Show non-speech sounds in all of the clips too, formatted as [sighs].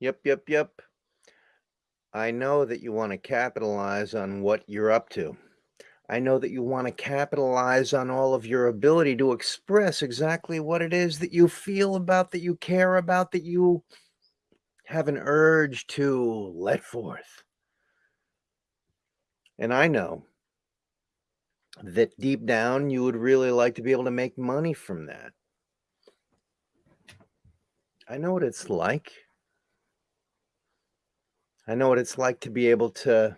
Yep, yep, yep. I know that you want to capitalize on what you're up to. I know that you want to capitalize on all of your ability to express exactly what it is that you feel about, that you care about, that you have an urge to let forth. And I know that deep down you would really like to be able to make money from that. I know what it's like. I know what it's like to be able to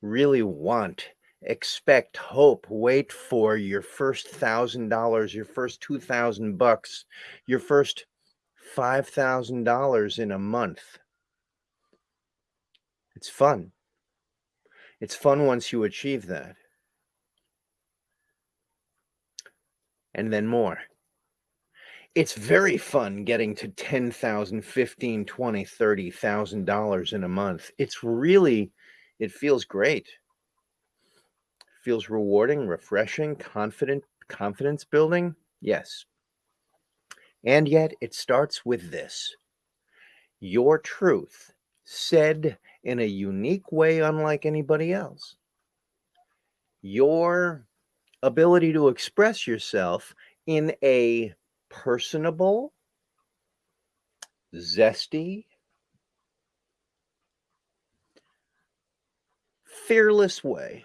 really want, expect, hope, wait for your first thousand dollars, your first two thousand bucks, your first five thousand dollars in a month. It's fun. It's fun once you achieve that. And then more it's very fun getting to 10,000, 15, 20, 30,000 dollars in a month. It's really it feels great. Feels rewarding, refreshing, confident, confidence building. Yes. And yet it starts with this. Your truth said in a unique way unlike anybody else. Your ability to express yourself in a personable, zesty, fearless way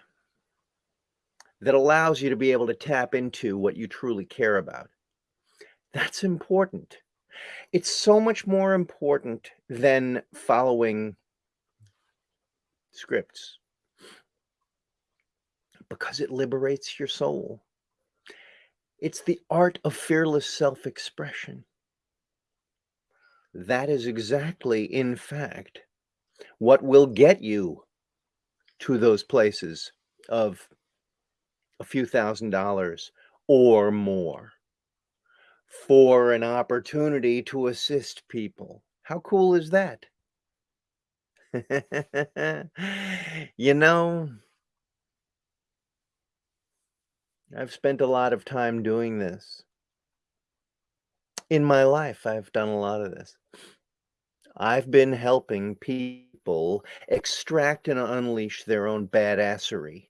that allows you to be able to tap into what you truly care about. That's important. It's so much more important than following scripts because it liberates your soul. It's the art of fearless self-expression. That is exactly, in fact, what will get you to those places of a few thousand dollars or more for an opportunity to assist people. How cool is that? [laughs] you know, I've spent a lot of time doing this. In my life, I've done a lot of this. I've been helping people extract and unleash their own badassery.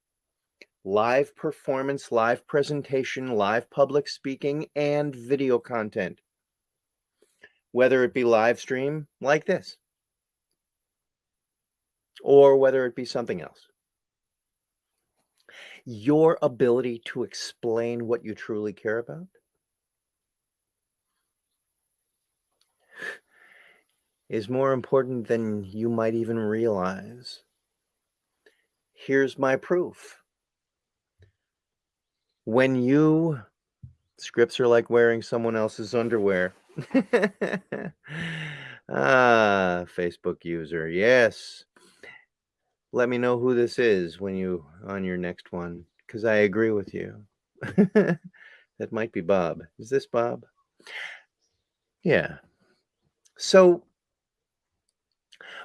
Live performance, live presentation, live public speaking, and video content. Whether it be live stream like this, or whether it be something else your ability to explain what you truly care about is more important than you might even realize. Here's my proof. When you, scripts are like wearing someone else's underwear. [laughs] ah, Facebook user. Yes let me know who this is when you on your next one because I agree with you. [laughs] that might be Bob. Is this Bob? Yeah. So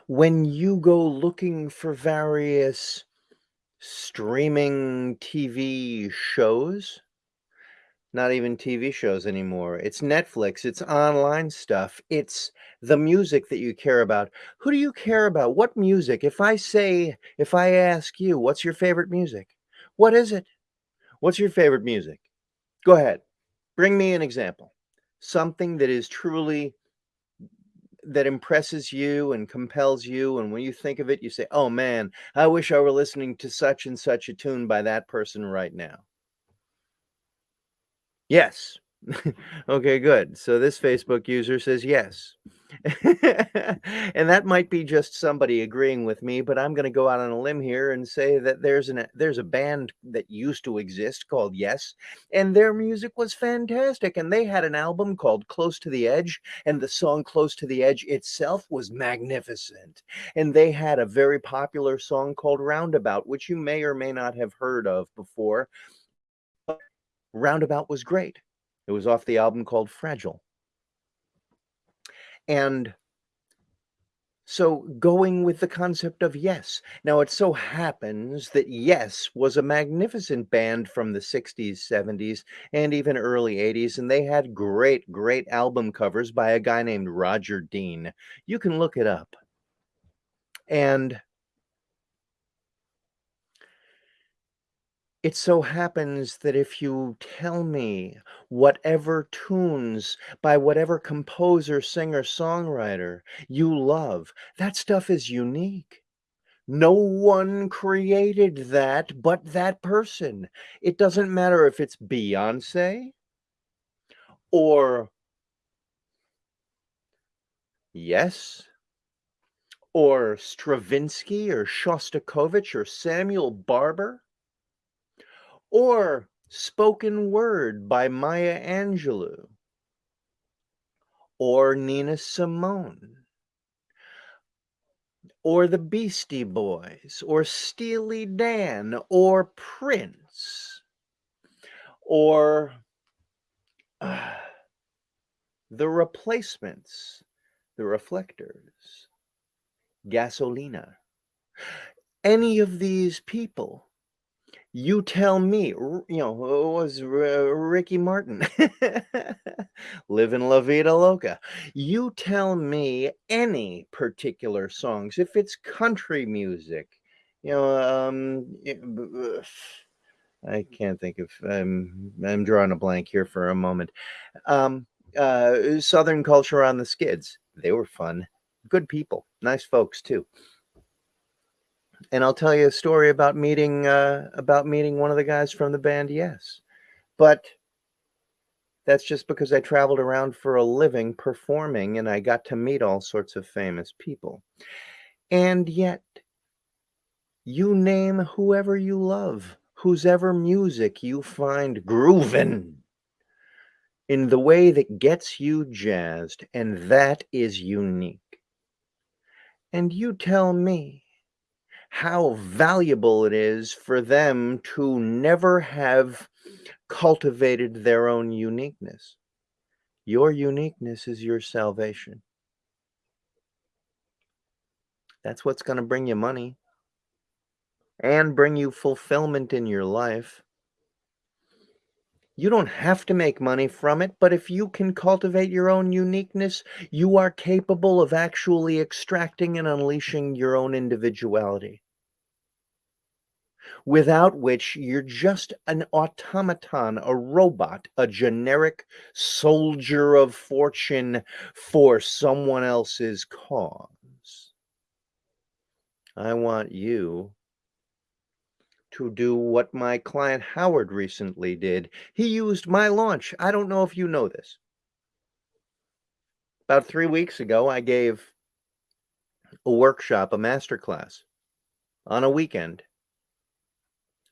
when you go looking for various streaming TV shows, not even TV shows anymore. It's Netflix, it's online stuff, it's the music that you care about. Who do you care about? What music? If I say, if I ask you, what's your favorite music? What is it? What's your favorite music? Go ahead. Bring me an example. Something that is truly that impresses you and compels you and when you think of it you say oh man i wish i were listening to such and such a tune by that person right now Yes. [laughs] Okay, good. So this Facebook user says yes. [laughs] and that might be just somebody agreeing with me, but I'm going to go out on a limb here and say that there's an there's a band that used to exist called Yes, and their music was fantastic and they had an album called Close to the Edge and the song Close to the Edge itself was magnificent. And they had a very popular song called Roundabout, which you may or may not have heard of before Roundabout was great. It was off the album called Fragile. And So, going with the concept of Yes. Now, it so happens that Yes was a magnificent band from the '60s, '70s, and even early '80s, and they had great, great album covers by a guy named Roger Dean. You can look it up. And it so happens that if you tell me whatever tunes by whatever composer, singer, songwriter you love, that stuff is unique. No one created that but that person. It doesn't matter if it's Beyoncé or Yes or Stravinsky or Shostakovich or Samuel Barber or spoken word by Maya Angelou or Nina Simone or the Beastie Boys or Steely Dan or Prince or uh, [sighs] the replacements, the reflectors, Gasolina. Any of these people you tell me, you know, was Ricky Martin, [laughs] "Livin' La Vida Loca." You tell me any particular songs, if it's country music, you know, um, [sighs] I can't think of I'm I'm drawing a blank here for a moment. Um, uh, Southern Culture on the Skids, they were fun. Good people, nice folks too. And I'll tell you a story about meeting, uh about meeting one of the guys from the band Yes. But that's just because I traveled around for a living performing, and I got to meet all sorts of famous people. And yet you name whoever you love, whose ever music you find groovin' in the way that gets you jazzed, and that is unique. And you tell me how valuable it is for them to never have cultivated their own uniqueness. Your uniqueness is your salvation. That's what's gonna bring you money and bring you fulfillment in your life. You don't have to make money from it, but if you can cultivate your own uniqueness, you are capable of actually extracting and unleashing your own individuality. Without which you're just an automaton, a robot, a generic soldier of fortune for someone else's cause. I want you to do what my client Howard recently did. He used my launch. I don't know if you know this. About 3 weeks ago, I gave a workshop, a masterclass on a weekend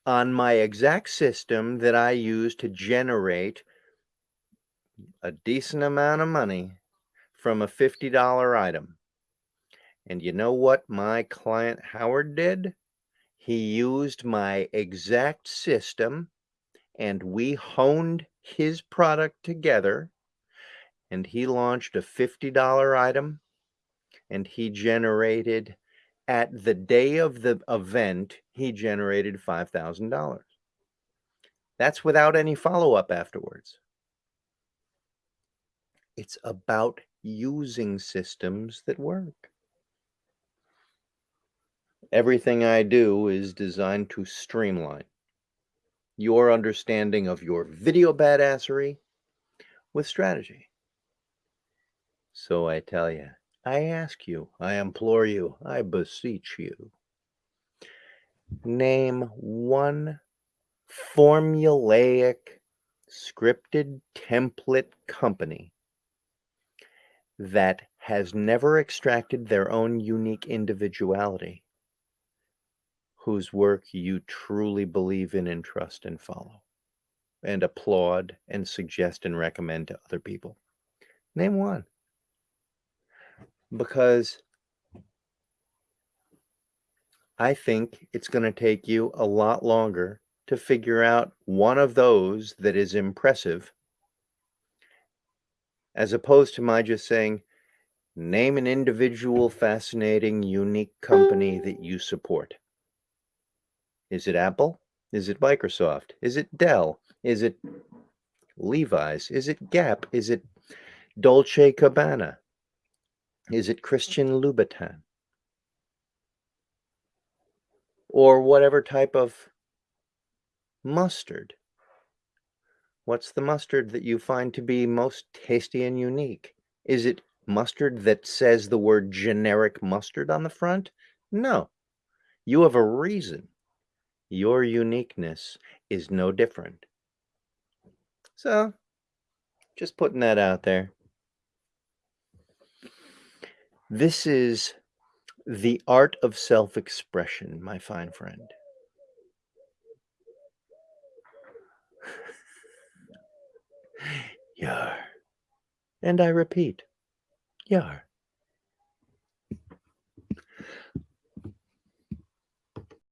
on my exact system that I use to generate a decent amount of money from a $50 item. And you know what my client Howard did? He used my exact system and we honed his product together and he launched a $50 item and he generated at the day of the event, he generated $5,000. That's without any follow-up afterwards. It's about using systems that work. Everything I do is designed to streamline your understanding of your video badassery with strategy. So I tell you, I ask you, I implore you, I beseech you. Name one formulaic, scripted template company that has never extracted their own unique individuality, whose work you truly believe in and trust and follow, and applaud and suggest and recommend to other people. Name one. Because I think it's gonna take you a lot longer to figure out one of those that is impressive as opposed to my just saying, Name an individual, fascinating, unique company that you support. Is it Apple? Is it Microsoft? Is it Dell? Is it Levi's? Is it Gap? Is it Dolce Gabbana? Is it Christian Louboutin? Or whatever type of mustard? What's the mustard that you find to be most tasty and unique? Is it mustard that says the word generic mustard on the front? No. You have a reason. Your uniqueness is no different. So, just putting that out there. This is the art of self-expression, my fine friend. [laughs] Yar. And I repeat, yar.